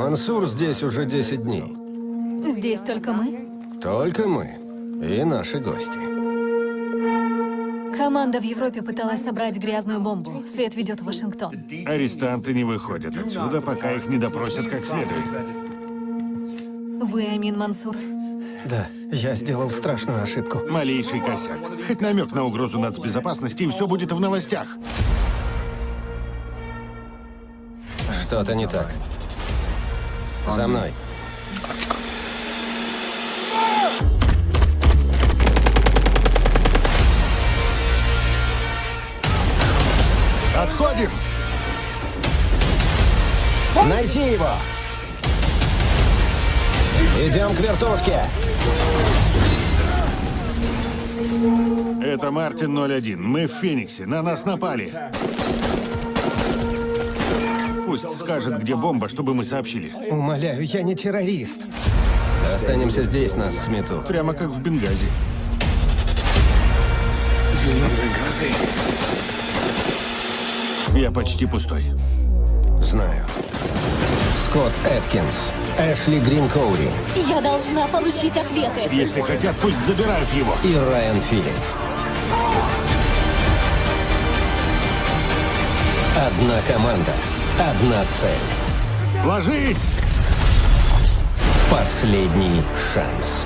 Мансур здесь уже 10 дней. Здесь только мы? Только мы. И наши гости. Команда в Европе пыталась собрать грязную бомбу. След ведет в Вашингтон. Арестанты не выходят отсюда, пока их не допросят как следует. Вы Амин Мансур. Да, я сделал страшную ошибку. Малейший косяк. Хоть намек на угрозу нацбезопасности, и все будет в новостях. Что-то не так. За мной. Отходим! Найти его! Идем к вертушке! Это Мартин 01. Мы в Фениксе. На нас напали. Пусть скажет, где бомба, чтобы мы сообщили. Умоляю, я не террорист. Останемся здесь, нас сметут. Прямо как в Бенгази. Я почти пустой. Знаю. Скотт Эткинс, Эшли Грин Коури Я должна получить ответы. Если хотят, пусть забирают его. и Райан Филипп. Одна команда, одна цель. Ложись! Последний шанс.